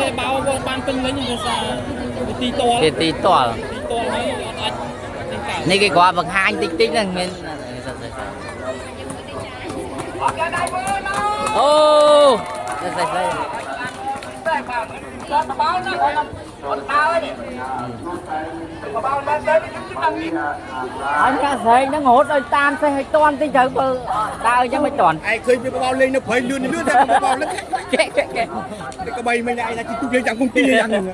សេបោបងបានពេញលេញភាសាវិធីតលគេទីតល់ទីតលហើយអត់អាចទីកៅនេះគេគាត់បង្ហាញតិចតិចហ្នឹងមានអូស្អីស្អីអញកាស្រែងហ្នឹងរហូតឲ្យតាមសេះឲ្យតន់តិចត្រូវបើដើរអញ្ចឹងមិនតន់ឯងឃើញវាបបោលេងនៅព្រៃលឿនលឿនតែបបោលេងកែកែកែតែក្បីមិញឯងថាជិះទូលេងចាំគុំទីយ៉ាងហ្នឹង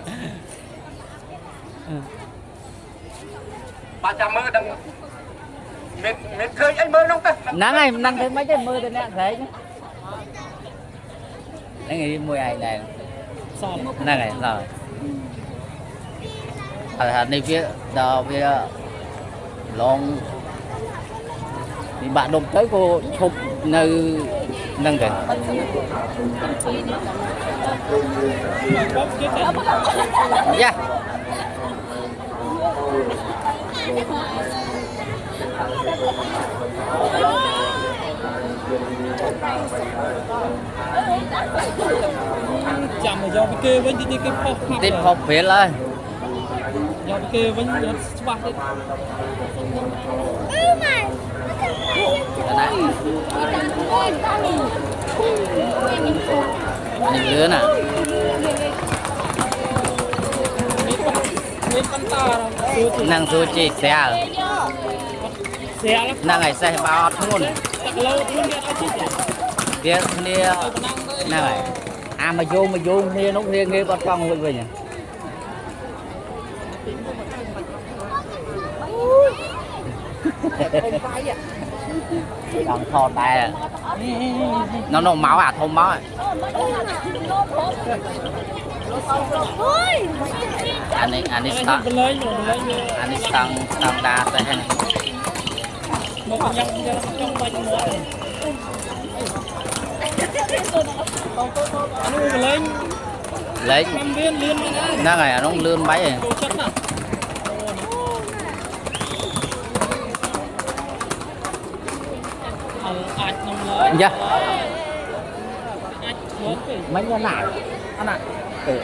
បាទចាំមើលដឹងមានមាន ឃើញអីមើលនោះទៅហ្នឹងហើយហ្នឹងទៅមិនទេមើល ទៅអ្នកស្រែងហ្នឹងឯងមួយឯងដែរសល់ហ្នឹងហើយដល់អត់ថានេះវាដល់វាឡងវាបាក់ដុំទៅក៏ឈប់នៅហ្នឹងទៅបបគេតែយ៉ាចាំមកយកពីគេវិញទីគេផុសខាប់តិចផុសព្រាលហើយយកពីគេវិញអត់ច្បាស់ទេណានេះលឿនណាមានបន្តាសួរទៅហ្នឹងសួរជីស្រាលស្រាលហ្នឹងហើយសេះបោអត់ធ្ងន់តែគីឡូខ្លួន វាអត់ជិះទេវាគ្នាហ្នឹងហើយអាមកយងមកយងគ្នានោះគ្នាងាយបាត់កង់រួចវិញហ៎ចង់ថតតែ nó nó máu à thôn máu à anh ấy anh ấy តែ start បលែងបលែង anh ấy start start đa tới hen មកញ៉ាំយកចង់បាច់មកនោះបលែង lấy តាមវាលឿនមែនណា nó này nó lươn bấy rồi ចូលចិត្តណាអើអាចនំឡើយ dạ អាចធ្វើទេ mấy cái này anh ạ ừ.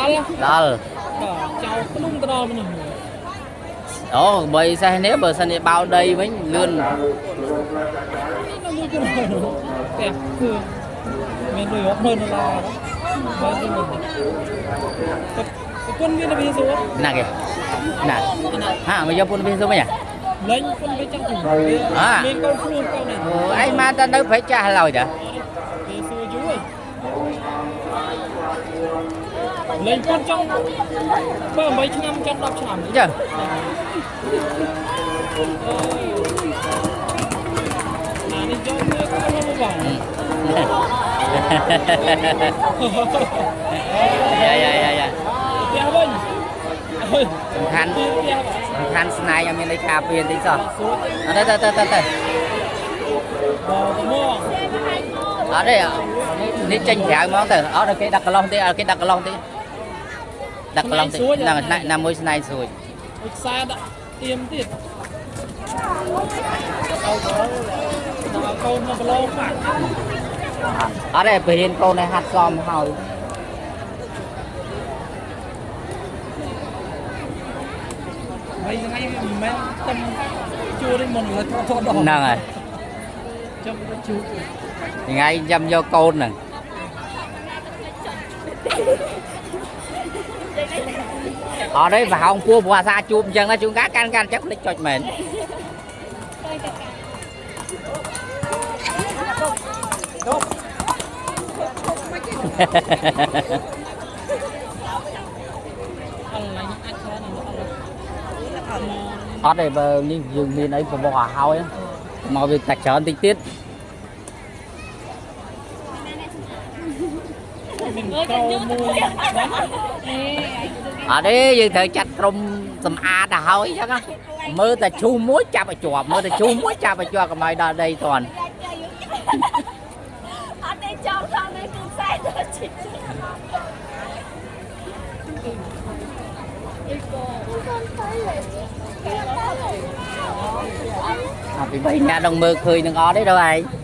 អល់ đó បាទចៅក្នុងទៅដល់មនុស្ស ồ bởi sao nếu bờ sân này bao đây với lươn នៅមួយគូផ្ទះគឺមានលុយ60,000ដុល្លារបាទទៅមិនប្រពន្ធមានតែវាសួរ nè kìa nè ha bây giờ phun bên xuống mấy nhỉ លេងពុនវាចឹងទៅអ่าមានកូនខ្លួនកូននេះ Ồ, anh mà ta đâu phải trả lời chứ វាសួរយូរហើយ លេងពុនចង់បើ8ឆ្នាំចង់10ឆ្នាំ chứ អានេះយកមើលក៏មកបង dạ dạ dạ dạ ផ្ទះវិញអើយសំខាន់ផ្ទះបងសំខាន់ស្នៃឲ្យមានលេខការពារតិចសោះសួរអត់ទេទៅទៅទៅទៅបងទៅមកអត់ទេនេះចេញក្រៅហ្មងទៅអត់ឲ្យគេដាក់កន្លោះទេឲ្យគេដាក់កន្លោះទេ ដាក់កន្លោះទេហ្នឹងណាណាមួយស្នៃស្រួយឧស្សាហ៍ដាក់ទៀមទៀតដល់កូនមកប្រឡងបាក់អត់ទេបរិញ្ញាកូនឲ្យហាត់សមហើយហើយថ្ងៃមិនមែនតែជួទេមុនលើថតថតដល់ហ្នឹងហើយចាំទៅជួថ្ងៃចាំយកកូនហ្នឹង អត់ទេប្រហោងពោះព្រោះអាសាជួបអញ្ចឹងណាជួនកាលកាន់កាន់អញ្ចឹងភ្លេចចុចមែនអត់ឡាញអាចច្រើនអត់អត់ទេបើនេះយើងមានអីបបោះឲ្យហើយមកវាតាក់ច្រើនតិចទៀត មានក្រោមួយបានអត់ទេយើងត្រូវចាត់ក្រុមសម្អាតទៅហើយអញ្ចឹងណាមើលតែឈូសមួយចាប់ឲ្យជាប់មើលតែឈូសមួយចាប់ឲ្យជាប់កុំឲ្យដល់ដីតន់អត់ទេចង់ថតនៅគឺខ្សែទៅជីកអត់ពីបីអ្នកនឹងមើលឃើញនឹងអត់ទេដល់ឯង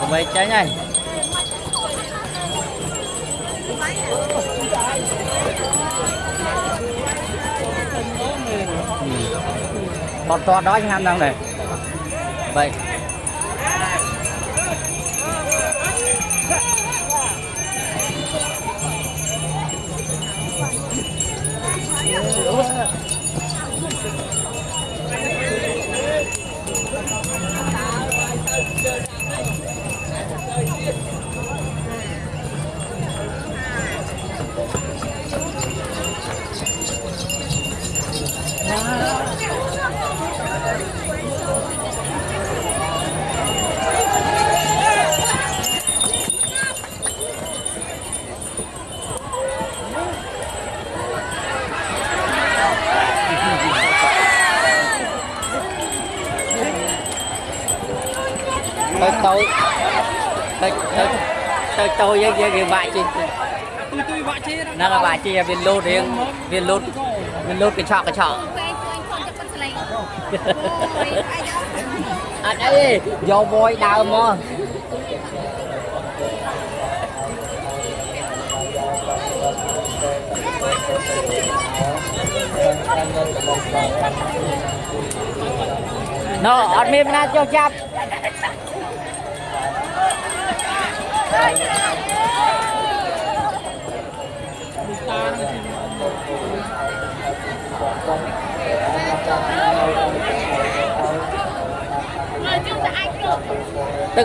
có mấy trái này ừ. to đó anh ham đang này vậy. តូចតិចតិចតូចតូចយើងគេវាក់ជីទុយទុយវាក់ជីហ្នឹងវាក់ជីវាលូតរៀងវាលូតវាលូតកញ្ឆក់កញ្ឆក់អត់អីយកវយដើមមកណូអត់មានណាចុះចាប់ ទឹ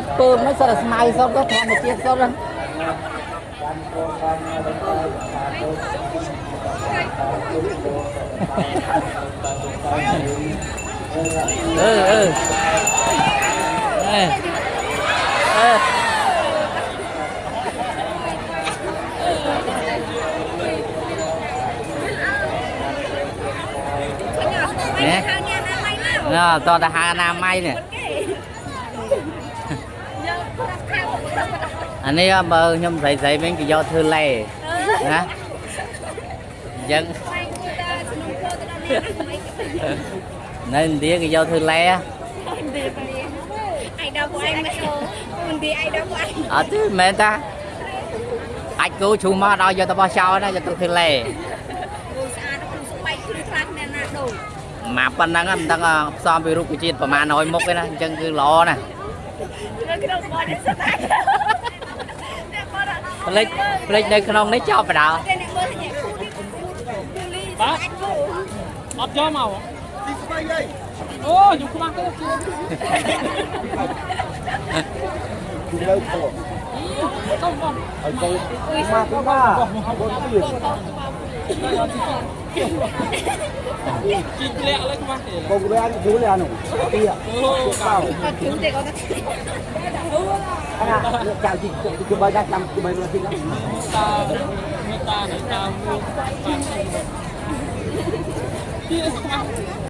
កពើមិនសិតតែស្មៅសុទ្ធទៅធម្មជាតិសុទ្ធហ្នឹងអឺអឺអេអឺអញអត់ទៅខាងញ៉ាំ ណាមិនមកណ៎តោះទៅហៅអនាម័យនេះគេយកប្រាក់ខែមកទៅអានេះបើខ្ញុំស្រីស្រីវិញគេយកធ្វើលេណាអញ្ចឹងបាយមួយតាស្នូពោទៅដល់នេះមិននៅឥណ្ឌាគេយកធ្វើលេហ៎ទេអាយដល់ពួកឯងមកមិនទីអាយដល់ពួកឯងអត់ទេមិនមែនតាអាចគូឈូមកដល់យកទៅបោះចោលណាយកទៅធ្វើលេគូស្អាតគូស្បែកគ្រឹះខ្លាំងណាស់ណាដូរ មកប៉ុណ្ណឹងមិនដឹងផ្សំពីរុក្ខជាតិប្រមាណ100មុខទេណាអញ្ចឹងគឺល្អណាស់នៅក្នុងបននេះស្អាតតែបនអត់ផ្លេចផ្លេចនៅក្នុងនេះចប់បដៅតែអ្នកមើលញ៉ាំគូនេះគូលីស្អាតគូអត់យកមកទីស្បៃអីអូយខ្ញុំខ្មាស់ទៅជឿទីលើពោទៅបងហើយកូនមកទៅមកកូនទៀត ជីកលាក់លើខ្មាស់ទេកូនវាយូរអានោះទីអអូកោអត់ជឿទេគាត់ថាអានេះចៅជីគឺបើដាក់តាមគឺបើមកទីហ្នឹងតាមេតានៃតាមួយទីខ្មាស់